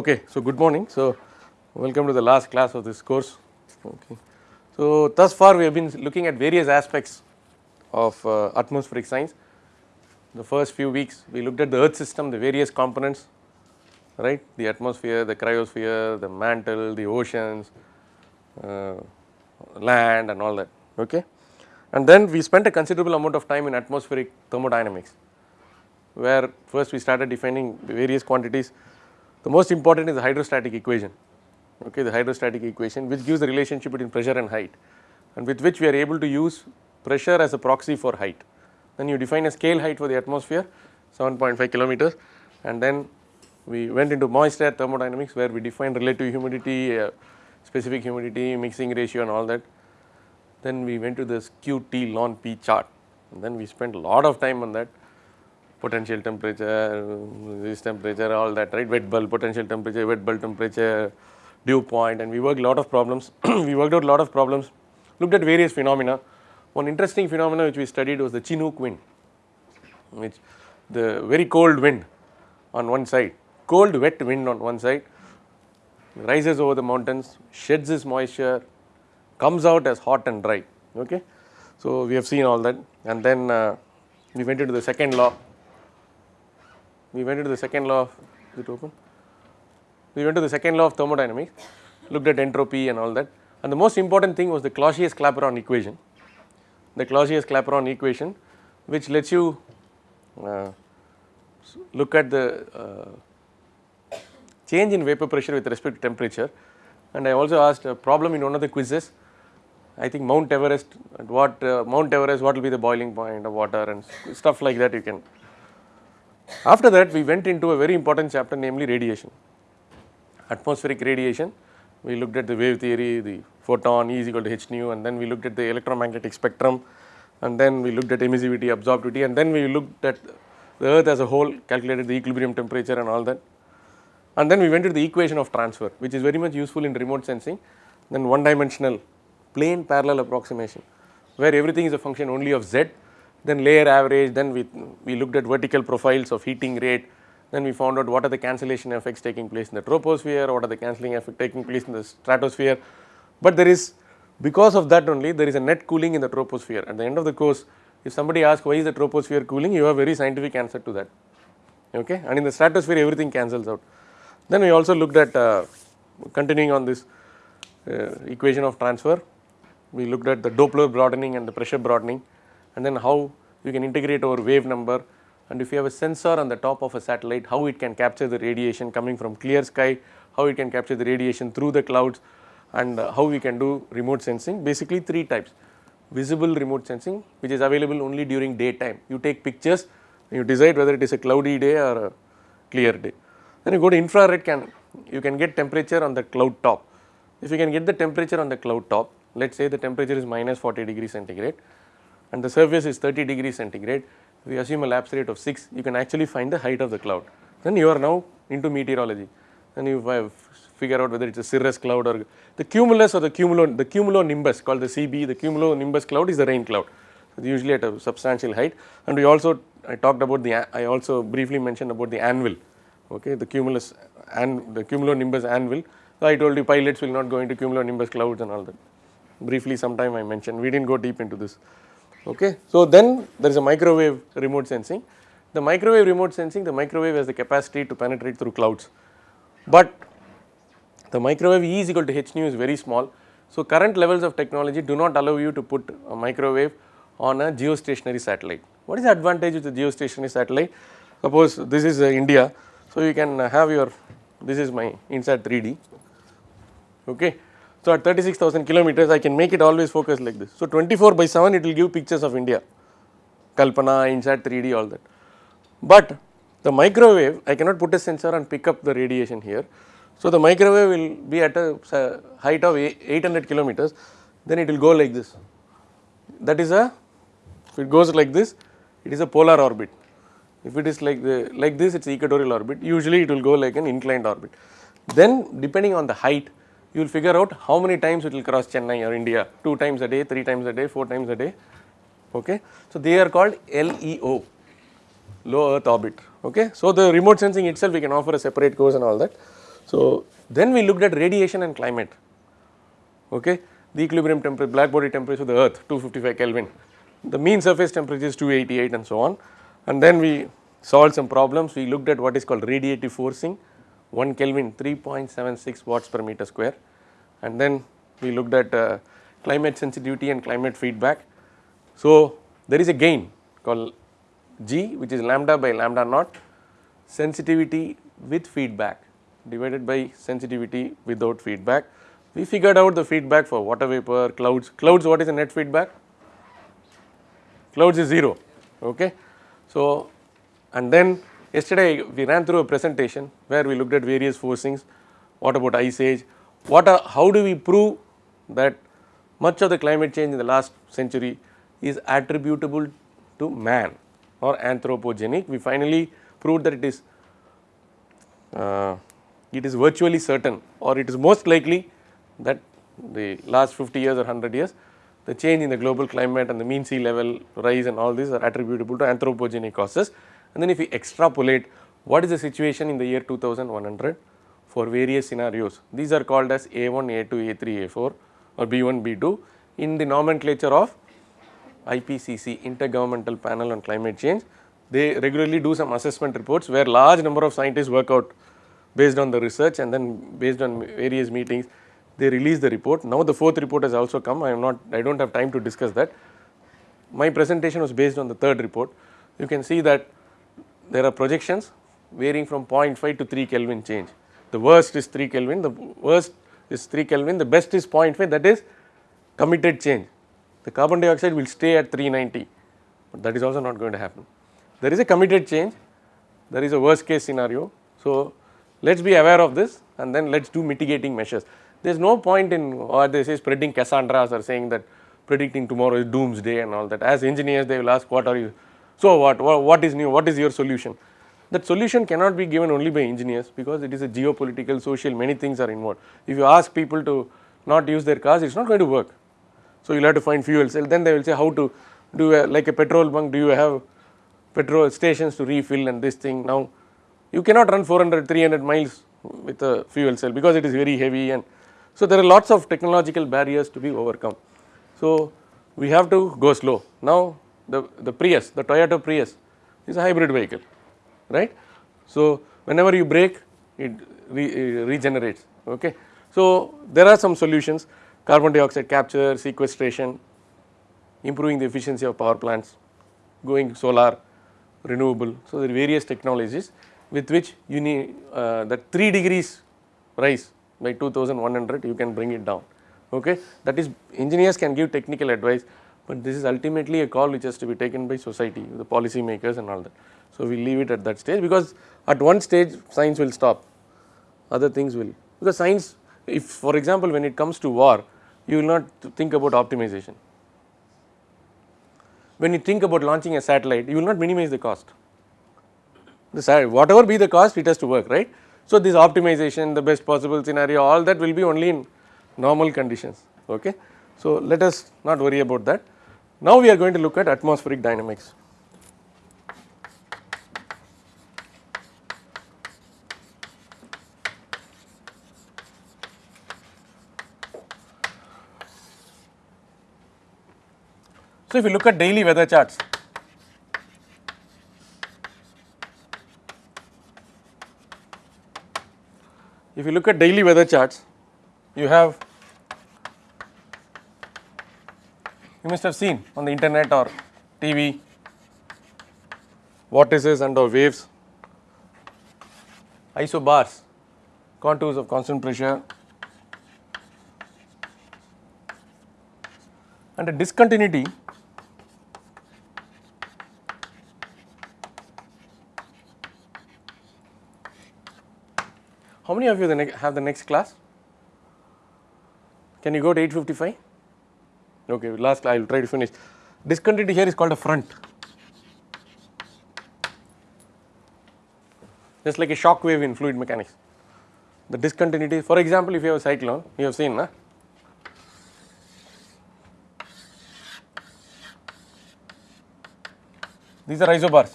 Okay, so good morning. So, welcome to the last class of this course. Okay. So, thus far we have been looking at various aspects of uh, atmospheric science. The first few weeks we looked at the earth system, the various components, right, the atmosphere, the cryosphere, the mantle, the oceans, uh, land and all that. Okay. And then we spent a considerable amount of time in atmospheric thermodynamics, where first we started defining various quantities. The most important is the hydrostatic equation, okay, the hydrostatic equation which gives the relationship between pressure and height and with which we are able to use pressure as a proxy for height. Then you define a scale height for the atmosphere 7.5 kilometers and then we went into moist air thermodynamics where we defined relative humidity, uh, specific humidity, mixing ratio and all that. Then we went to this skew T ln P chart and then we spent a lot of time on that potential temperature, this temperature all that right wet bulb potential temperature, wet bulb temperature, dew point and we worked a lot of problems. we worked out a lot of problems, looked at various phenomena. One interesting phenomena which we studied was the Chinook wind which the very cold wind on one side, cold wet wind on one side rises over the mountains, sheds its moisture, comes out as hot and dry. Okay. So, we have seen all that and then uh, we went into the second law. We went into the second law of, is it open? We went to the second law of thermodynamics, looked at entropy and all that and the most important thing was the Clausius-Clapeyron equation. The Clausius-Clapeyron equation which lets you uh, look at the uh, change in vapor pressure with respect to temperature and I also asked a problem in one of the quizzes I think Mount Everest at what uh, Mount Everest what will be the boiling point of water and stuff like that you can. After that we went into a very important chapter namely radiation, atmospheric radiation. We looked at the wave theory, the photon E is equal to h nu and then we looked at the electromagnetic spectrum and then we looked at emissivity, absorptivity and then we looked at the earth as a whole, calculated the equilibrium temperature and all that. And then we went to the equation of transfer which is very much useful in remote sensing, then one dimensional plane parallel approximation where everything is a function only of z then layer average then we, we looked at vertical profiles of heating rate. Then we found out what are the cancellation effects taking place in the troposphere what are the cancelling effects taking place in the stratosphere. But there is because of that only there is a net cooling in the troposphere. At the end of the course if somebody asks why is the troposphere cooling? you have very scientific answer to that. Okay? And in the stratosphere everything cancels out. Then we also looked at uh, continuing on this uh, equation of transfer. We looked at the Doppler broadening and the pressure broadening and then how you can integrate over wave number. And if you have a sensor on the top of a satellite how it can capture the radiation coming from clear sky, how it can capture the radiation through the clouds and how we can do remote sensing. Basically three types. Visible remote sensing which is available only during daytime. You take pictures you decide whether it is a cloudy day or a clear day. Then you go to infrared can you can get temperature on the cloud top. If you can get the temperature on the cloud top let us say the temperature is minus 40 degree centigrade and the surface is 30 degree centigrade, we assume a lapse rate of 6, you can actually find the height of the cloud. Then you are now into meteorology and you figure out whether it is a cirrus cloud or the cumulus or the cumulo, the cumulonimbus called the CB, the cumulonimbus cloud is the rain cloud, usually at a substantial height and we also I talked about the, I also briefly mentioned about the anvil, okay, the cumulus and the cumulonimbus anvil. So I told you pilots will not go into cumulonimbus clouds and all that briefly sometime I mentioned, we did not go deep into this. Okay. So, then there is a microwave remote sensing. The microwave remote sensing, the microwave has the capacity to penetrate through clouds, but the microwave E is equal to h nu is very small. So, current levels of technology do not allow you to put a microwave on a geostationary satellite. What is the advantage of the geostationary satellite? Suppose this is uh, India, so you can have your, this is my INSAT 3D, okay. So, at 36,000 kilometers I can make it always focus like this. So, 24 by 7 it will give pictures of India, Kalpana, INSAT 3D all that. But the microwave I cannot put a sensor and pick up the radiation here. So, the microwave will be at a height of 800 kilometers then it will go like this. That is a, if it goes like this it is a polar orbit. If it is like the like this it is equatorial orbit usually it will go like an inclined orbit. Then depending on the height you will figure out how many times it will cross Chennai or India 2 times a day, 3 times a day, 4 times a day. Okay. So, they are called LEO low earth orbit. Okay. So, the remote sensing itself we can offer a separate course and all that. So, then we looked at radiation and climate, okay. The equilibrium temperature, black body temperature of the earth 255 Kelvin, the mean surface temperature is 288 and so on. And then we solved some problems, we looked at what is called radiative forcing 1 Kelvin 3.76 watts per meter square and then we looked at uh, climate sensitivity and climate feedback. So, there is a gain called G which is lambda by lambda naught sensitivity with feedback divided by sensitivity without feedback. We figured out the feedback for water vapor, clouds, clouds what is the net feedback? Clouds is 0, okay. So, and then yesterday we ran through a presentation where we looked at various forcings, what about ice age, what are, how do we prove that much of the climate change in the last century is attributable to man or anthropogenic. We finally proved that it is uh, it is virtually certain or it is most likely that the last 50 years or 100 years the change in the global climate and the mean sea level rise and all these are attributable to anthropogenic causes. And then if we extrapolate what is the situation in the year 2100 for various scenarios, these are called as A1, A2, A3, A4 or B1, B2 in the nomenclature of IPCC Intergovernmental Panel on Climate Change. They regularly do some assessment reports where large number of scientists work out based on the research and then based on various meetings they release the report. Now the fourth report has also come I am not I do not have time to discuss that. My presentation was based on the third report. You can see that there are projections varying from 0.5 to 3 Kelvin change. The worst is 3 Kelvin, the worst is 3 Kelvin, the best is 0.5 that is committed change. The carbon dioxide will stay at 390, but that is also not going to happen. There is a committed change, there is a worst case scenario. So, let us be aware of this and then let us do mitigating measures. There is no point in what they say spreading Cassandras or saying that predicting tomorrow is doomsday and all that. As engineers they will ask what are you, so what, what is new, what is your solution? That solution cannot be given only by engineers because it is a geopolitical, social, many things are involved. If you ask people to not use their cars, it is not going to work. So, you will have to find fuel cell, then they will say how to do a, like a petrol bunk, do you have petrol stations to refill and this thing. Now, you cannot run 400, 300 miles with a fuel cell because it is very heavy and so there are lots of technological barriers to be overcome. So, we have to go slow. Now, the, the Prius, the Toyota Prius is a hybrid vehicle, right. So, whenever you brake it re, regenerates, okay. So, there are some solutions carbon dioxide capture, sequestration, improving the efficiency of power plants, going solar, renewable. So, there are various technologies with which you need uh, that 3 degrees rise by 2100 you can bring it down okay that is engineers can give technical advice but this is ultimately a call which has to be taken by society the policy makers and all that. So we leave it at that stage because at one stage science will stop. Other things will. Because science if for example when it comes to war you will not think about optimization. When you think about launching a satellite you will not minimize the cost. The whatever be the cost it has to work right? So, this optimization the best possible scenario all that will be only in normal conditions ok. So, let us not worry about that. Now, we are going to look at atmospheric dynamics. So, if you look at daily weather charts if you look at daily weather charts, you have you must have seen on the internet or TV vortices and or waves, isobars, contours of constant pressure. And a discontinuity. How many of you have the next class? Can you go to 855? Okay, last I will try to finish. Discontinuity here is called a front. Just like a shock wave in fluid mechanics. The discontinuity, for example, if you have a cyclone, you have seen, na? These are isobars.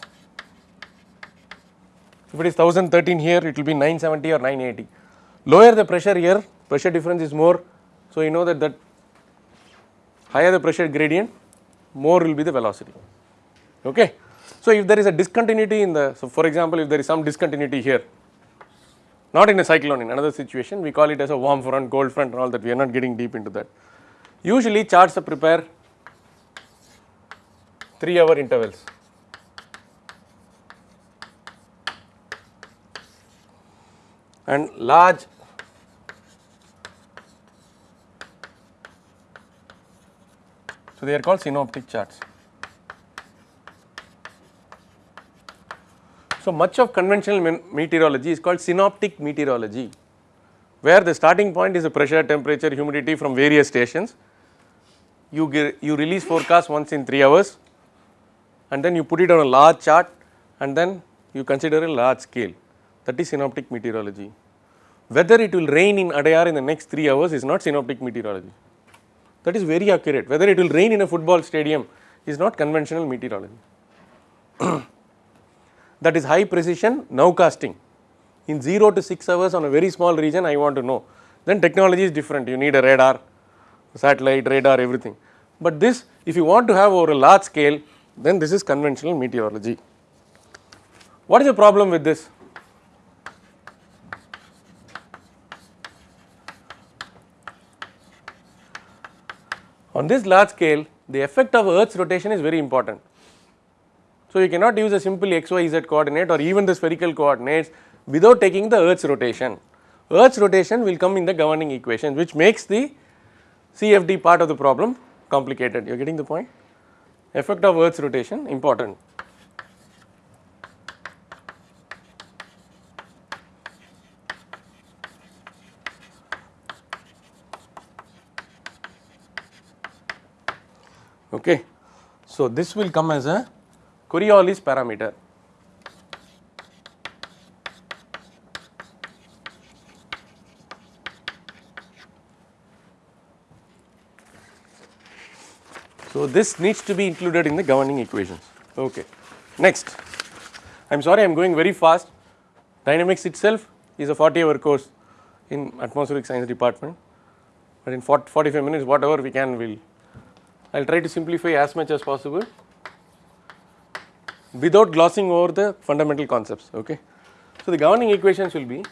If it is 1013 here, it will be 970 or 980. lower the pressure here pressure difference is more so you know that that higher the pressure gradient more will be the velocity. Okay? So if there is a discontinuity in the so for example if there is some discontinuity here not in a cyclone in another situation we call it as a warm front cold front and all that we are not getting deep into that. Usually charts are prepare 3 hour intervals. And large so they are called synoptic charts so much of conventional meteorology is called synoptic meteorology where the starting point is the pressure temperature humidity from various stations you ge- you release forecast once in 3 hours and then you put it on a large chart and then you consider a large scale that is synoptic meteorology. Whether it will rain in Adyar in the next 3 hours is not synoptic meteorology. That is very accurate. Whether it will rain in a football stadium is not conventional meteorology. that is high precision nowcasting. In 0 to 6 hours on a very small region I want to know. Then technology is different. You need a radar, satellite, radar, everything. But this if you want to have over a large scale then this is conventional meteorology. What is the problem with this? On this large scale, the effect of Earth's rotation is very important. So, you cannot use a simple x, y, z coordinate or even the spherical coordinates without taking the Earth's rotation. Earth's rotation will come in the governing equation which makes the CFD part of the problem complicated. You are getting the point? Effect of Earth's rotation important. Okay. So, this will come as a Coriolis parameter. So, this needs to be included in the governing equations. Okay. Next, I am sorry I am going very fast. Dynamics itself is a 40 hour course in atmospheric science department, but in 40, 45 minutes whatever we can we will I will try to simplify as much as possible without glossing over the fundamental concepts. Okay. So, the governing equations will be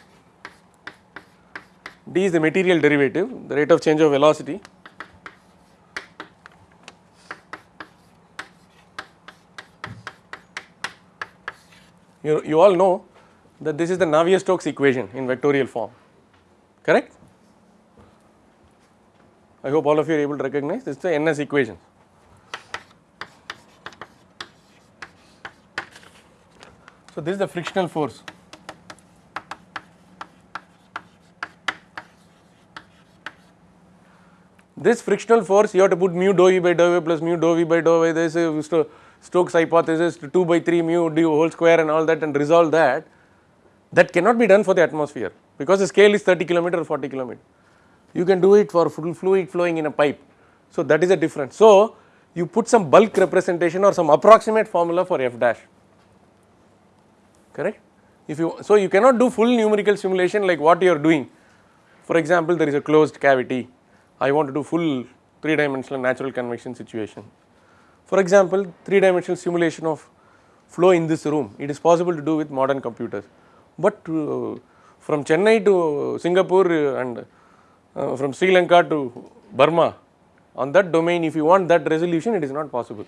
d is the material derivative, the rate of change of velocity you, you all know that this is the Navier-Stokes equation in vectorial form, correct? I hope all of you are able to recognize this is the NS equation. So, this is the frictional force. This frictional force you have to put mu dou v by dou plus mu dou v by dou y there is a Sto- Stokes hypothesis 2 by 3 mu d whole square and all that and resolve that that cannot be done for the atmosphere because the scale is 30 kilometer or 40 kilometer. You can do it for fluid flowing in a pipe. So, that is a difference. So, you put some bulk representation or some approximate formula for f dash correct. If you so you cannot do full numerical simulation like what you are doing. For example, there is a closed cavity. I want to do full three dimensional natural convection situation. For example, three dimensional simulation of flow in this room. It is possible to do with modern computers, but uh, from Chennai to Singapore uh, and uh, from Sri Lanka to Burma on that domain if you want that resolution it is not possible.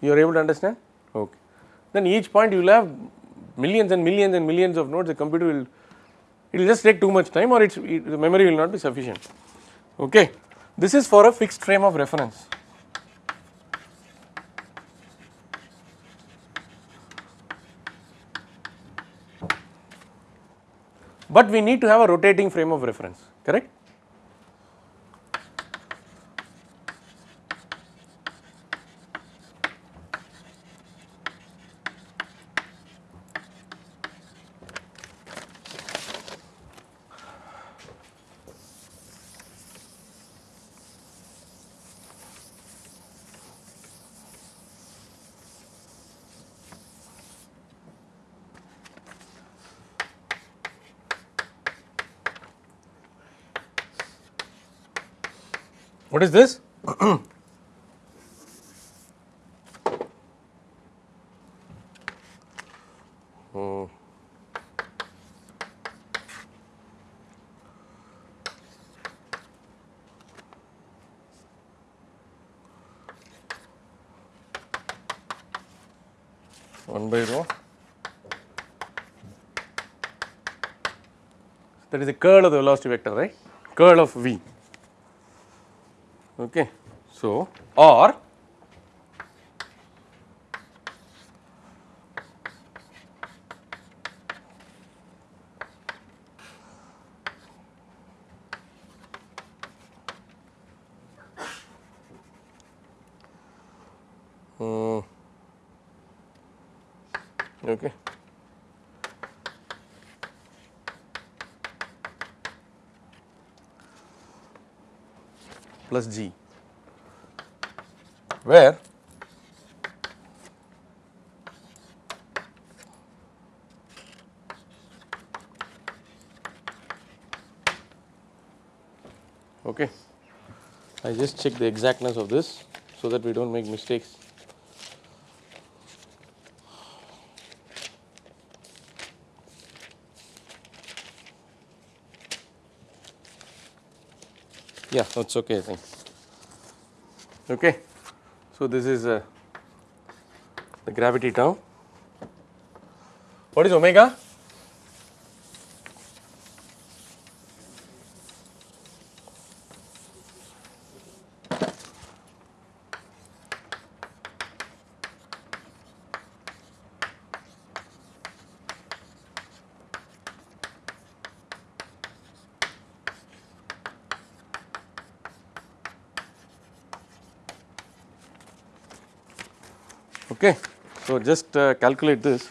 You are able to understand? Okay. Then each point you will have millions and millions and millions of nodes the computer will it will just take too much time or its it, the memory will not be sufficient. Okay. This is for a fixed frame of reference. But we need to have a rotating frame of reference, correct? What is this? Hmm. One by rho. That is the curl of the velocity vector, right? Curl of v. Okay. So, or Hmm. okay. plus g where okay I just check the exactness of this so that we don't make mistakes. Yeah that's okay I think. Okay. So this is uh, the gravity term. What is omega okay. So just uh, calculate this.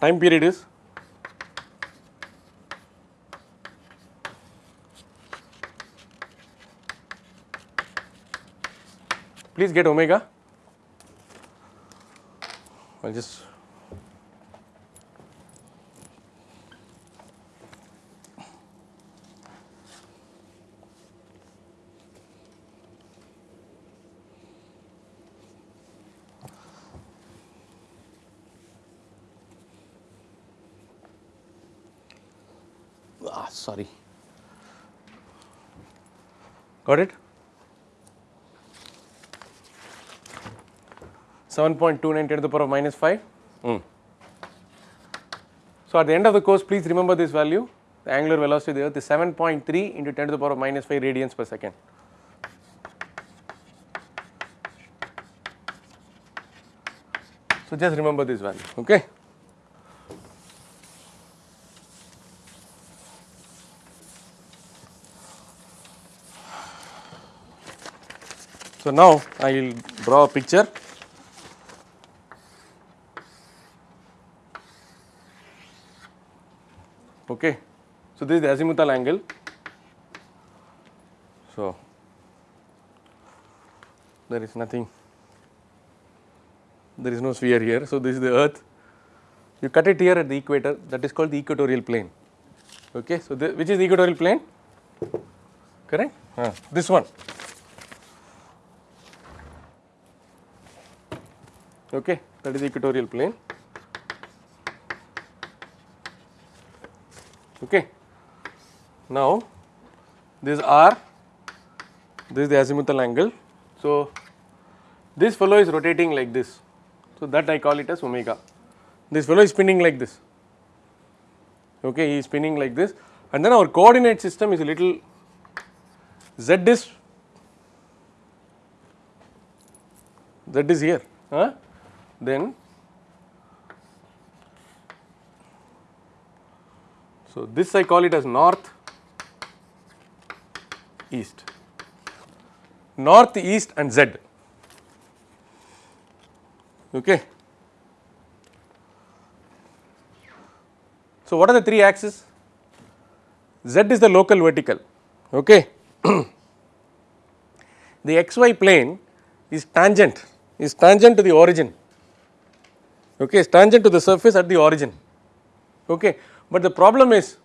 Time period is? Please get omega. I'll just ah sorry got it 7.29 10 to the power of minus 5 Hmm. so at the end of the course please remember this value the angular velocity of the earth is 7.3 into 10 to the power of minus 5 radians per second so just remember this value okay So, now I will draw a picture. Okay. So, this is the azimuthal angle. So, there is nothing, there is no sphere here. So, this is the earth. You cut it here at the equator that is called the equatorial plane. Okay. So, the, which is the equatorial plane? Correct? Uh, this one. okay that is equatorial plane okay. Now this r this is the azimuthal angle. So this fellow is rotating like this. So that i call it as omega. This fellow is spinning like this. Okay he is spinning like this. And then our coordinate system is a little z is z is here huh? then so this I call it as north east. North east and z. Okay. So what are the three axes? Z is the local vertical. Okay. The xy plane is tangent is tangent to the origin. Okay, is tangent to the surface at the origin. Okay. But the problem is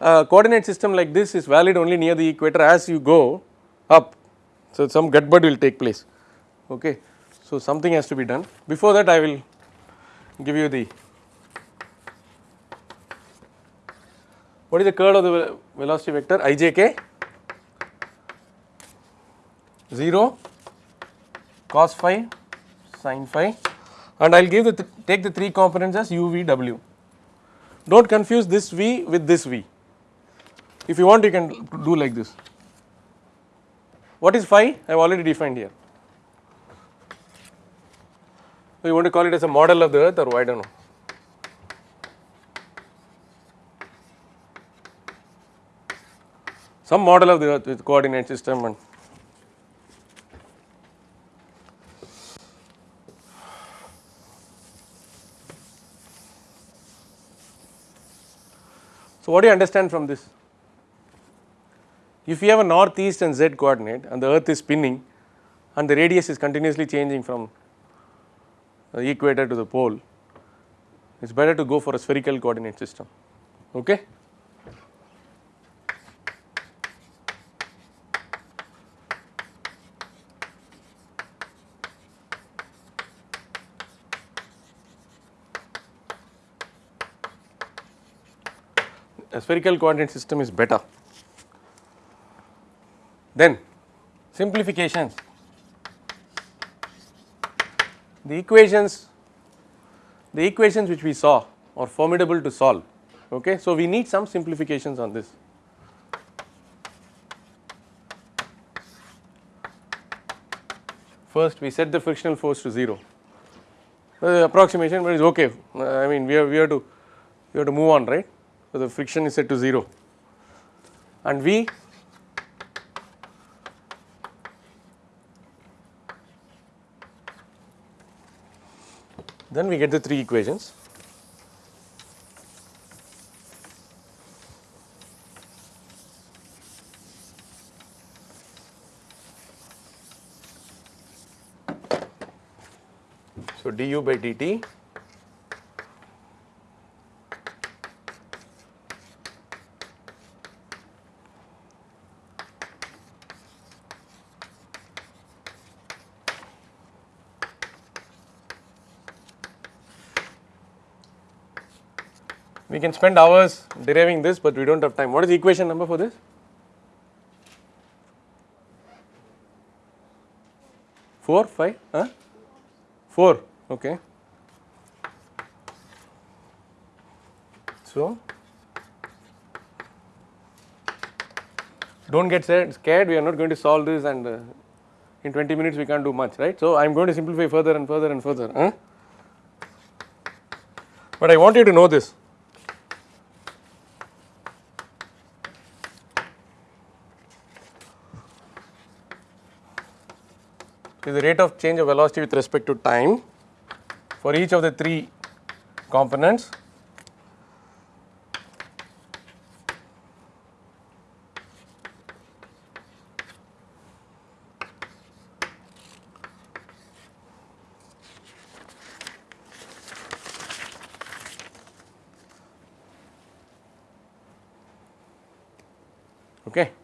a coordinate system like this is valid only near the equator as you go up. So, some gutbud will take place. Okay. So, something has to be done. Before that I will give you the what is the curl of the velocity vector ijk 0 cos phi sin phi and I will give the th take the three components as u v w. Do not confuse this v with this v. If you want you can do like this. What is phi? I have already defined here. So, you want to call it as a model of the earth or I do not know. Some model of the earth with coordinate system and So, what do you understand from this? If you have a north, east and z coordinate and the earth is spinning and the radius is continuously changing from the equator to the pole, it is better to go for a spherical coordinate system. Okay? Spherical coordinate system is better. Then simplifications. The equations, the equations which we saw are formidable to solve. Okay, so we need some simplifications on this. First, we set the frictional force to zero. The approximation, but it's okay. Uh, I mean, we have we have to we have to move on, right? So the friction is set to zero, and V Then we get the three equations. So, du by dt can spend hours deriving this, but we do not have time. What is the equation number for this? 4, 5, huh? 4, okay. So, do not get scared, we are not going to solve this and uh, in 20 minutes we can't do much, right. So, I am going to simplify further and further and further. Huh? But I want you to know this. Is the rate of change of velocity with respect to time for each of the three components. Okay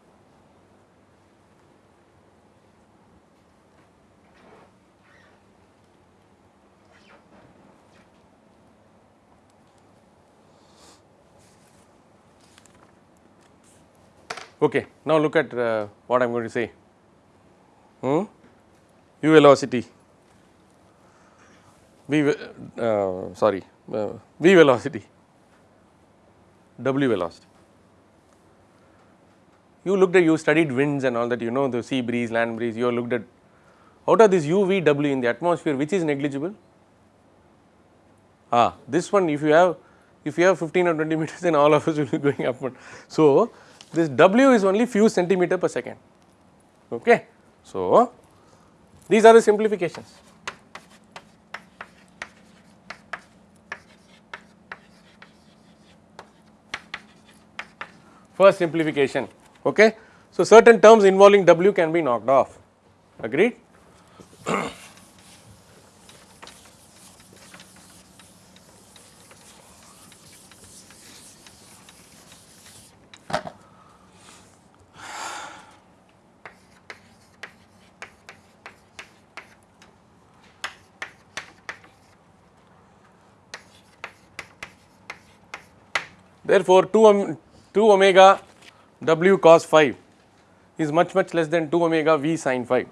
Okay, now look at uh, what I am going to say. Hmm? U velocity, V, uh, sorry, uh, V velocity, W velocity. You looked at, you studied winds and all that, you know the sea breeze, land breeze, you looked at, out of this U, V, W in the atmosphere, which is negligible? Ah, this one if you have, if you have 15 or 20 meters then all of us will be going upward. So, this W is only few centimeter per second. Okay. So, these are the simplifications. First simplification. Okay. So, certain terms involving W can be knocked off. Agreed? Therefore, 2, om 2 omega w cos phi is much much less than 2 omega v sin phi.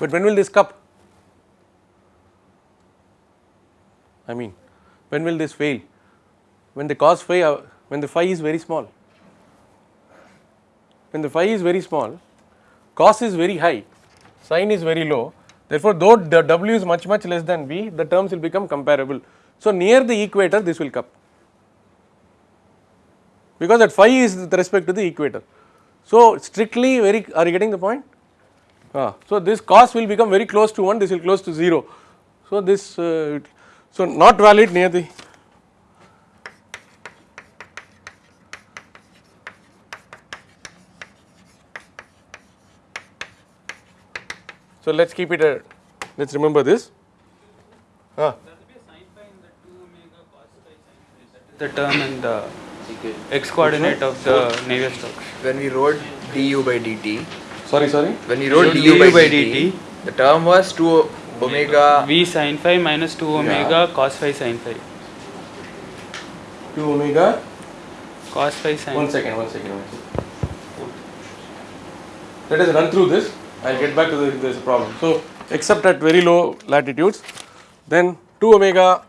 But when will this cup? I mean, when will this fail? When the cos phi, uh, when the phi is very small. When the phi is very small, cos is very high, sin is very low. Therefore, though the w is much much less than v, the terms will become comparable. So, near the equator this will come because that phi is with respect to the equator. So, strictly very are you getting the point? Ah, so, this cos will become very close to 1, this will close to 0. So, this uh, so not valid near the So, let us keep it a let us remember this. Ah. the term in the x coordinate of the Navier-Stokes. When we wrote du by dt, Sorry, sorry. when we wrote du du by, by dt, dt, the term was 2 omega v sin phi minus 2 omega cos phi sin phi. 2 omega. Cos phi sin One second, one second, one second. Let us run through this. I will get back to the, this problem. So, except at very low latitudes, then 2 omega.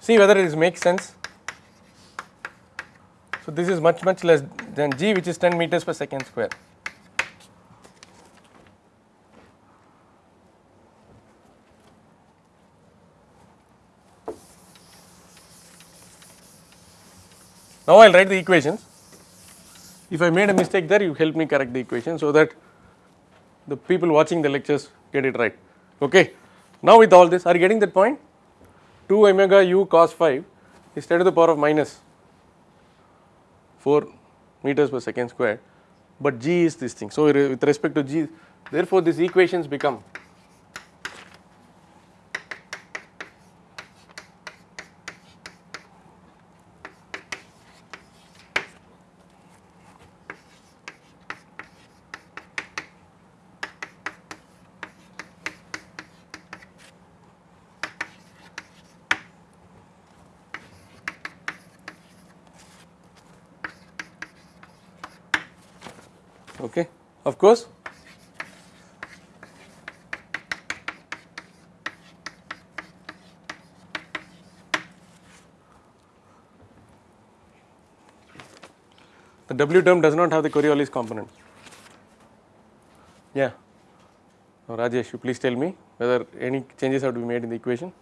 See whether it makes sense. So, this is much much less than g which is 10 meters per second square. Now, I will write the equations. If I made a mistake there, you help me correct the equation so that the people watching the lectures get it right. Okay. Now, with all this, are you getting that point? 2 omega u cos phi is 10 to the power of minus 4 meters per second square, but g is this thing. So, with respect to g, therefore, these equations become okay. Of course, the W term does not have the Coriolis component. Yeah. Now, Rajesh, you please tell me whether any changes have to be made in the equation.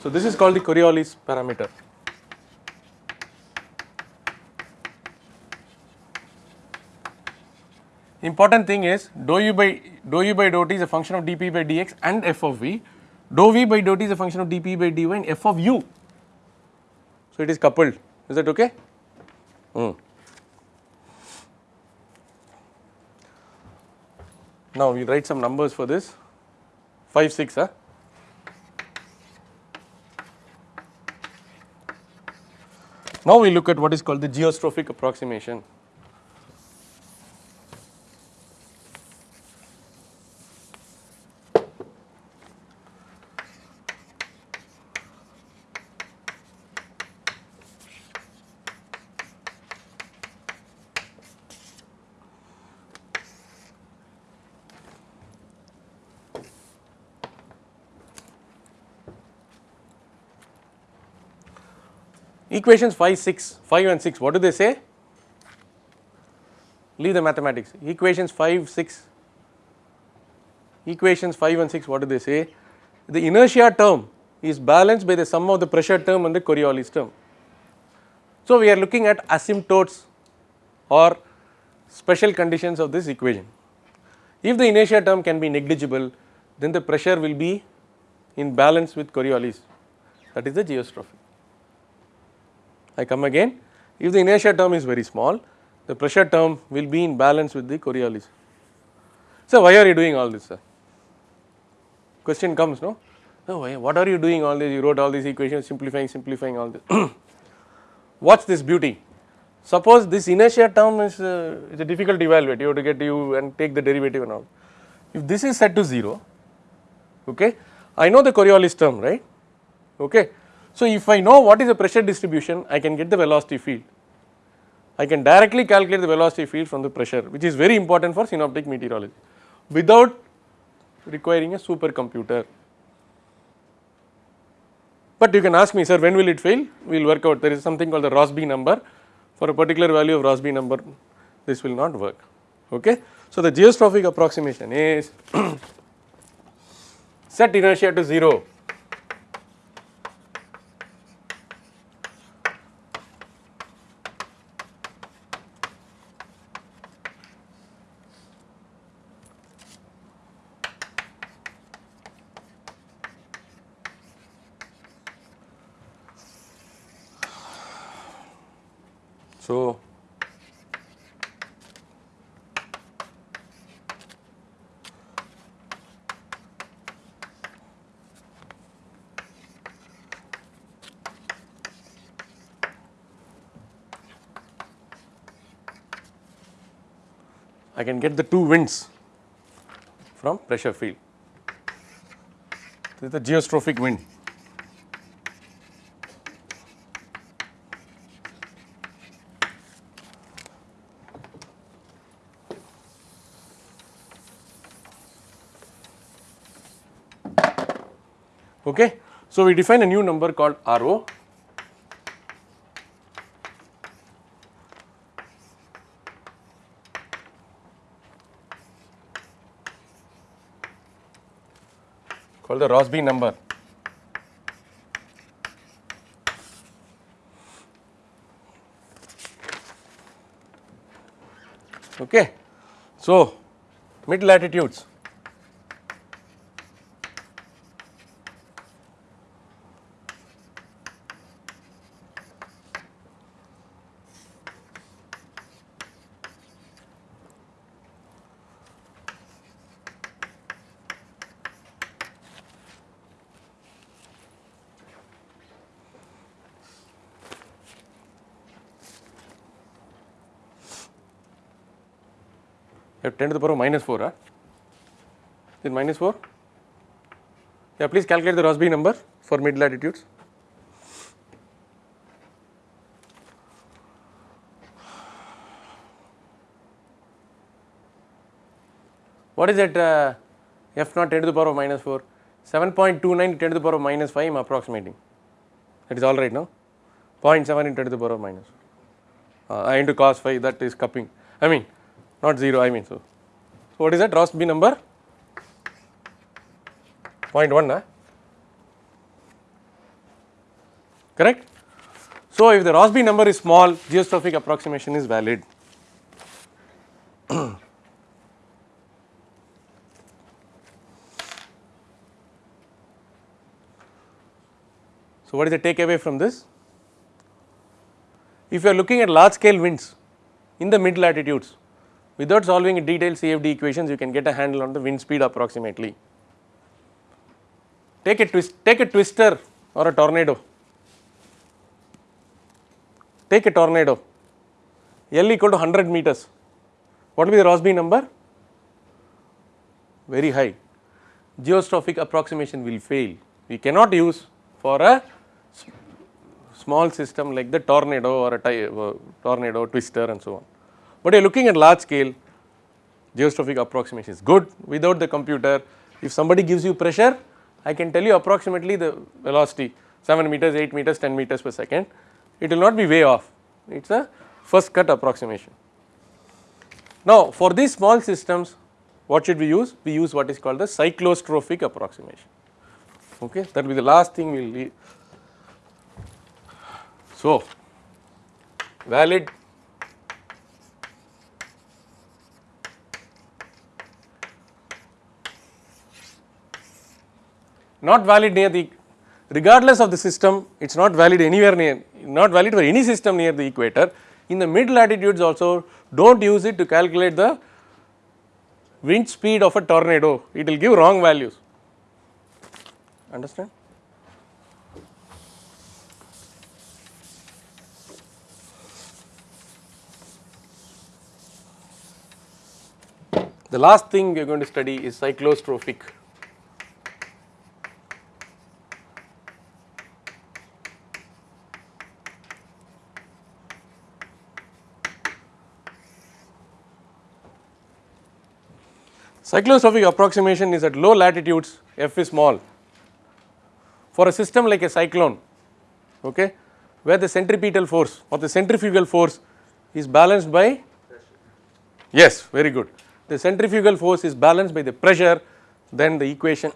So, this is called the Coriolis parameter. Important thing is dou u by dou u by dou t is a function of dp by dx and f of v, dou v by dou t is a function of dp by dy and f of u. So, it is coupled is that okay? Hmm. Now, we write some numbers for this 5 6 huh? Now, we look at what is called the geostrophic approximation. Equations 5, 6, 5 and 6, what do they say? Leave the mathematics. Equations 5, 6, equations 5 and 6, what do they say? The inertia term is balanced by the sum of the pressure term and the Coriolis term. So, we are looking at asymptotes or special conditions of this equation. If the inertia term can be negligible, then the pressure will be in balance with Coriolis that is the geostrophy. I come again if the inertia term is very small the pressure term will be in balance with the Coriolis. So, why are you doing all this sir? Question comes no, no why, what are you doing all this you wrote all these equations simplifying simplifying all this. Watch this beauty. suppose this inertia term is uh, is a difficult to evaluate you have to get you and take the derivative and all. If this is set to 0 okay I know the Coriolis term right okay. So if I know what is the pressure distribution I can get the velocity field. I can directly calculate the velocity field from the pressure which is very important for synoptic meteorology without requiring a supercomputer. But you can ask me sir when will it fail? We will work out. There is something called the Rossby number. For a particular value of Rossby number this will not work. Okay. So the geostrophic approximation is set inertia to 0 So, I can get the two winds from pressure field. This is the geostrophic wind. Okay. So, we define a new number called RO called the Rossby number. Okay. So, mid latitudes you 10 to the power minus 4 huh? is minus 4 yeah please calculate the Rossby number for mid latitudes. What is that uh, f naught 10 to the power of minus 4 7.29 10 to the power of minus 5 I am approximating. That is all right now 0.7 into 10 to the power of minus uh, into cos phi that is cupping. I mean not 0 I mean so. So, what is that Rossby number 0.1 huh? correct. So, if the Rossby number is small geostrophic approximation is valid. so, what is the takeaway from this? If you are looking at large scale winds in the mid latitudes without solving detailed CFD equations you can get a handle on the wind speed approximately. Take a twist, take a twister or a tornado, take a tornado L equal to 100 meters, what will be the Rossby number? Very high, geostrophic approximation will fail, we cannot use for a small system like the tornado or a uh, tornado twister and so on. But you are looking at large scale geostrophic approximation is good without the computer. If somebody gives you pressure, I can tell you approximately the velocity 7 meters, 8 meters, 10 meters per second. It will not be way off, it is a first cut approximation. Now, for these small systems, what should we use? We use what is called the cyclostrophic approximation. Okay, that will be the last thing we will leave. So, valid not valid near the regardless of the system it is not valid anywhere near not valid for any system near the equator. In the mid latitudes also do not use it to calculate the wind speed of a tornado it will give wrong values understand. The last thing we are going to study is cyclostrophic Cyclostrophic approximation is at low latitudes f is small. For a system like a cyclone, okay, where the centripetal force or the centrifugal force is balanced by yes very good the centrifugal force is balanced by the pressure then the equation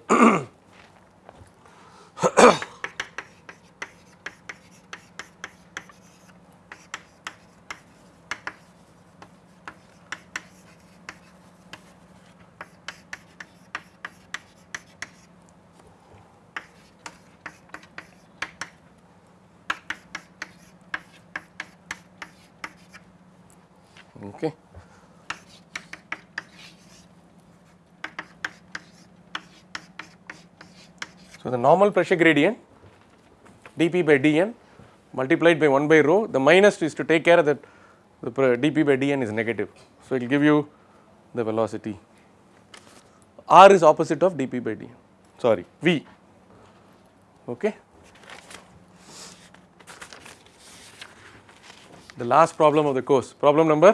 okay So, the normal pressure gradient dP by dN multiplied by 1 by rho the minus is to take care of that the dP by dN is negative. So, it will give you the velocity. R is opposite of dP by dN. Sorry V. Okay. The last problem of the course. Problem number?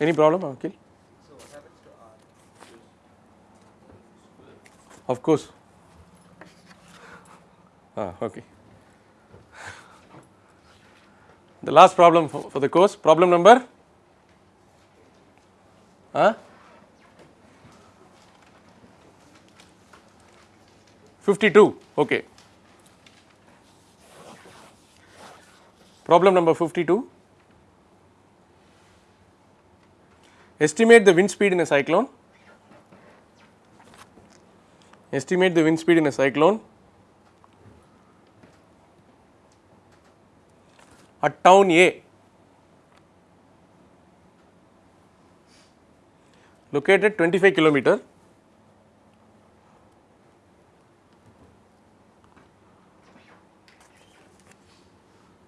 Any problem Akhil? Of course Ah, okay. The last problem for, for the course, problem number? Huh? 52, okay. Problem number 52. Estimate the wind speed in a cyclone. Estimate the wind speed in a cyclone at town A located 25 kilometer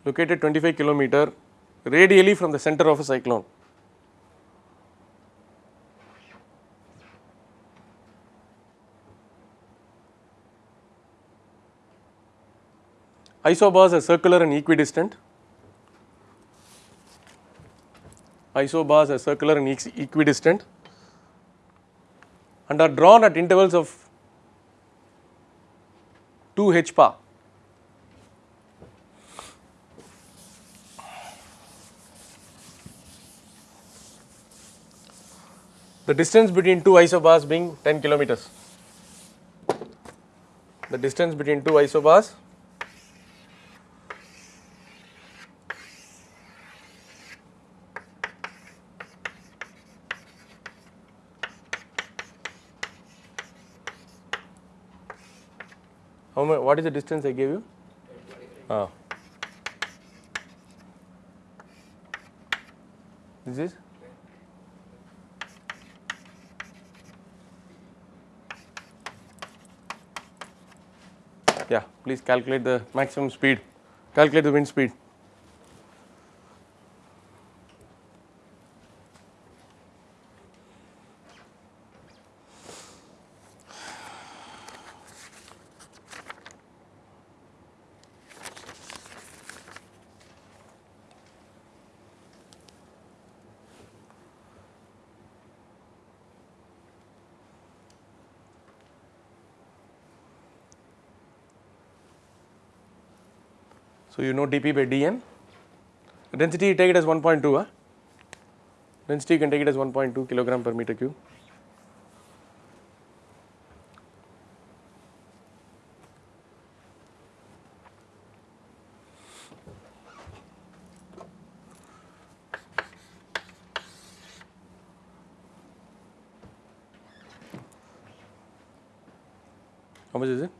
located 25 kilometer radially from the center of a cyclone. Isobars are circular and equidistant. Isobars are circular and equidistant and are drawn at intervals of 2 h. The distance between two isobars being 10 kilometers. The distance between two isobars what is the distance I gave you? Ah. This is? Yeah, please calculate the maximum speed, calculate the wind speed. So, you know dP by dN, density you take it as 1.2, huh? density you can take it as 1.2 kilogram per meter cube. How much is it?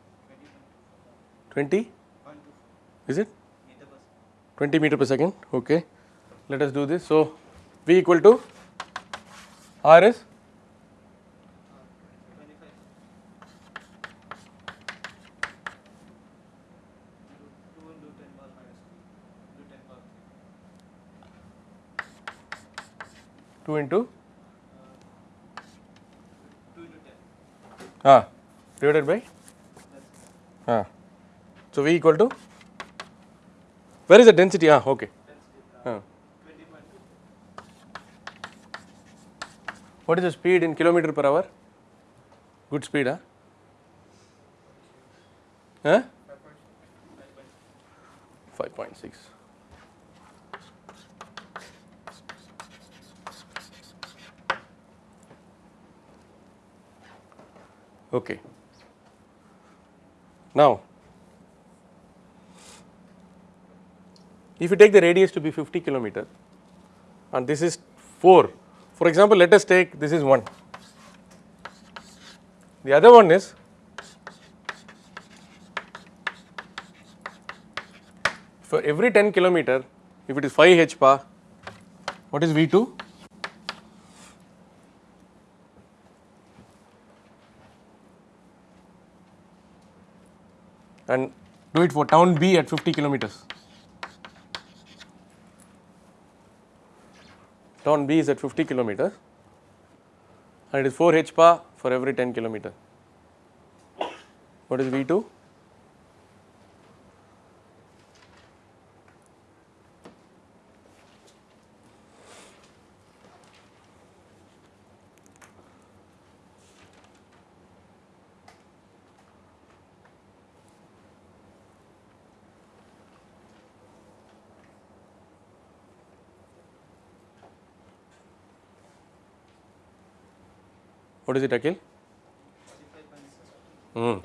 20? Is it? 20 meter per second, okay. Let us do this. So, V equal to R is two into ten. ah, divided by ah. So V equal to where is the density? Ah, okay. Ah. What is the speed in kilometer per hour? Good speed, huh? Huh? 5.6. Okay. Now, if you take the radius to be 50 kilometer and this is 4, for example, let us take this is 1. The other one is for every 10 kilometer, if it is 5 h what is V 2? And do it for town B at 50 kilometers. Town B is at 50 kilometer and it is 4 h pa for every 10 kilometer. What is V2? What is it, Akhil? Hmm.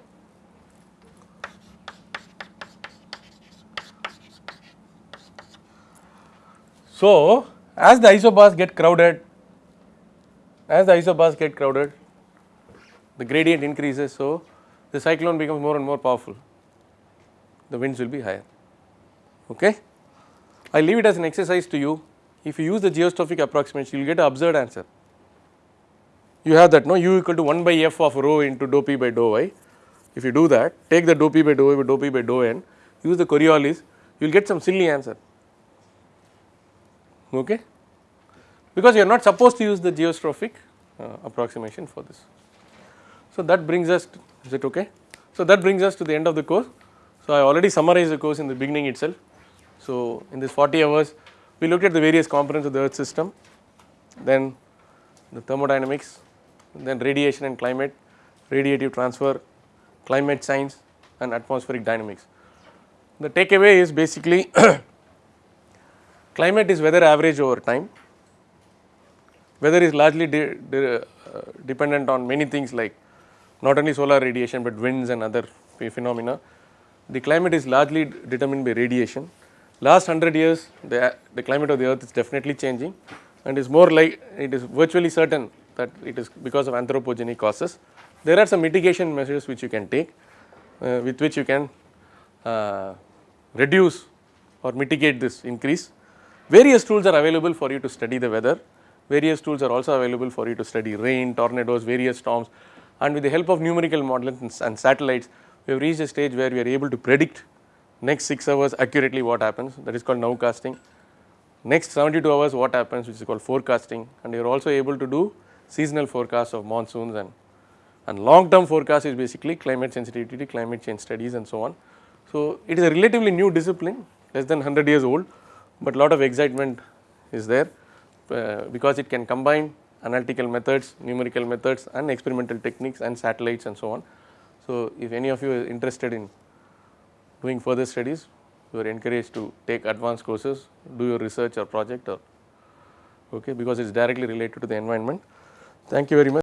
So, as the isobars get crowded, as the isobars get crowded, the gradient increases. So, the cyclone becomes more and more powerful. The winds will be higher. Okay? I leave it as an exercise to you. If you use the geostrophic approximation, you will get an absurd answer you have that no u equal to 1 by f of rho into dou p by dou y. If you do that, take the dou p by dou y by dou p by dou n, use the Coriolis, you will get some silly answer. Okay? Because you are not supposed to use the geostrophic uh, approximation for this. So that brings us, to, is it okay? So that brings us to the end of the course. So I already summarized the course in the beginning itself. So in this 40 hours, we looked at the various components of the earth system, then the thermodynamics, then radiation and climate, radiative transfer, climate science and atmospheric dynamics. The takeaway is basically climate is weather average over time. Weather is largely de de uh, dependent on many things like not only solar radiation, but winds and other phenomena. The climate is largely determined by radiation. Last 100 years, the, the climate of the earth is definitely changing and is more like it is virtually certain that it is because of anthropogenic causes. There are some mitigation measures which you can take uh, with which you can uh, reduce or mitigate this increase. Various tools are available for you to study the weather, various tools are also available for you to study rain, tornadoes, various storms. And with the help of numerical models and satellites we have reached a stage where we are able to predict next 6 hours accurately what happens. That is called nowcasting next 72 hours what happens which is called forecasting. And you are also able to do seasonal forecasts of monsoons and, and long term forecast is basically climate sensitivity, climate change studies and so on. So, it is a relatively new discipline less than 100 years old, but lot of excitement is there uh, because it can combine analytical methods, numerical methods and experimental techniques and satellites and so on. So, if any of you are interested in doing further studies, you are encouraged to take advanced courses, do your research or project or okay because it is directly related to the environment. Thank you very much.